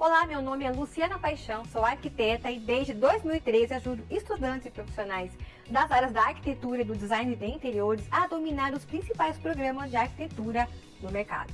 Olá, meu nome é Luciana Paixão, sou arquiteta e desde 2013 ajudo estudantes e profissionais das áreas da arquitetura e do design de interiores a dominar os principais programas de arquitetura no mercado.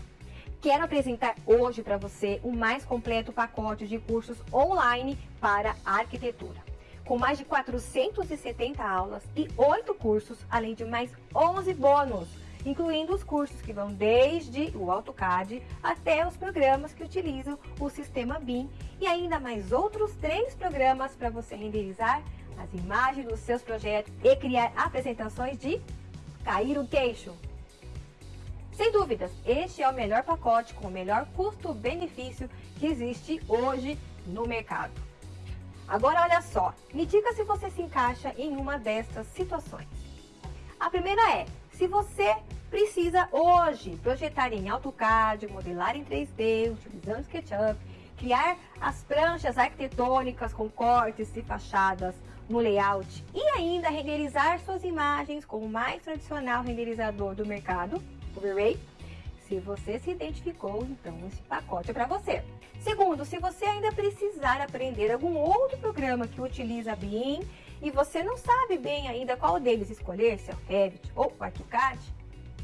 Quero apresentar hoje para você o mais completo pacote de cursos online para arquitetura, com mais de 470 aulas e 8 cursos, além de mais 11 bônus incluindo os cursos que vão desde o AutoCAD até os programas que utilizam o sistema BIM e ainda mais outros três programas para você renderizar as imagens dos seus projetos e criar apresentações de cair o queixo. Sem dúvidas, este é o melhor pacote com o melhor custo-benefício que existe hoje no mercado. Agora olha só, me diga se você se encaixa em uma destas situações. A primeira é, se você precisa hoje projetar em AutoCAD, modelar em 3D, utilizando SketchUp, criar as pranchas arquitetônicas com cortes e fachadas no layout e ainda renderizar suas imagens com o mais tradicional renderizador do mercado, o V-Ray. Se você se identificou, então esse pacote é para você. Segundo, se você ainda precisar aprender algum outro programa que utiliza BIM e você não sabe bem ainda qual deles escolher, se é o Revit ou o ArchiCAD,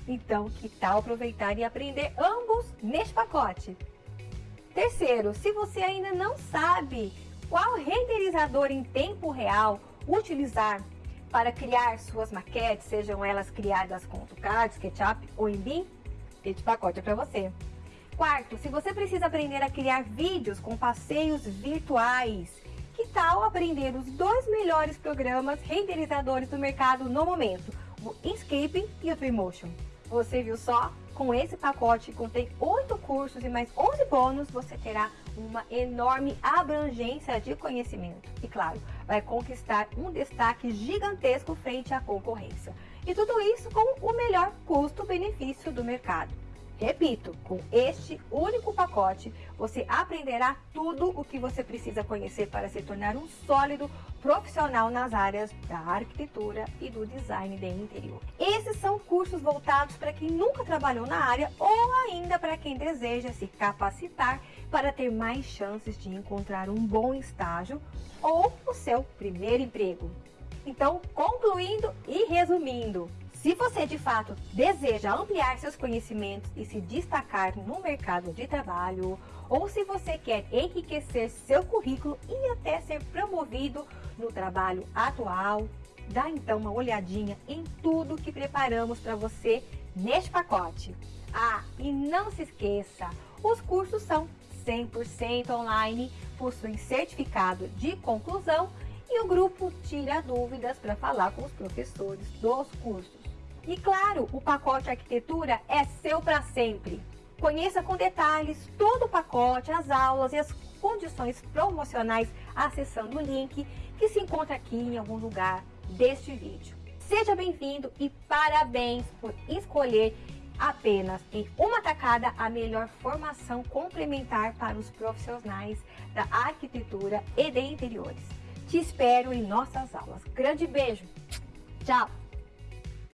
então que tal aproveitar e aprender ambos neste pacote? Terceiro, se você ainda não sabe qual renderizador em tempo real utilizar para criar suas maquetes, sejam elas criadas com AutoCAD, SketchUp ou em BIM, este pacote é para você. Quarto, se você precisa aprender a criar vídeos com passeios virtuais, tal aprender os dois melhores programas renderizadores do mercado no momento, o Inkscape e o Twinmotion? Você viu só? Com esse pacote contém 8 cursos e mais 11 bônus, você terá uma enorme abrangência de conhecimento. E claro, vai conquistar um destaque gigantesco frente à concorrência. E tudo isso com o melhor custo-benefício do mercado. Repito, com este único pacote, você aprenderá tudo o que você precisa conhecer para se tornar um sólido profissional nas áreas da arquitetura e do design de interior. Esses são cursos voltados para quem nunca trabalhou na área ou ainda para quem deseja se capacitar para ter mais chances de encontrar um bom estágio ou o seu primeiro emprego. Então, concluindo e resumindo, se você de fato deseja ampliar seus conhecimentos e se destacar no mercado de trabalho, ou se você quer enriquecer seu currículo e até ser promovido no trabalho atual, dá então uma olhadinha em tudo que preparamos para você neste pacote. Ah, e não se esqueça, os cursos são 100% online, possuem certificado de conclusão e o grupo tira dúvidas para falar com os professores dos cursos. E claro, o pacote arquitetura é seu para sempre. Conheça com detalhes todo o pacote, as aulas e as condições promocionais acessando o link que se encontra aqui em algum lugar deste vídeo. Seja bem-vindo e parabéns por escolher apenas em uma tacada a melhor formação complementar para os profissionais da arquitetura e de interiores. Te espero em nossas aulas. Grande beijo! Tchau!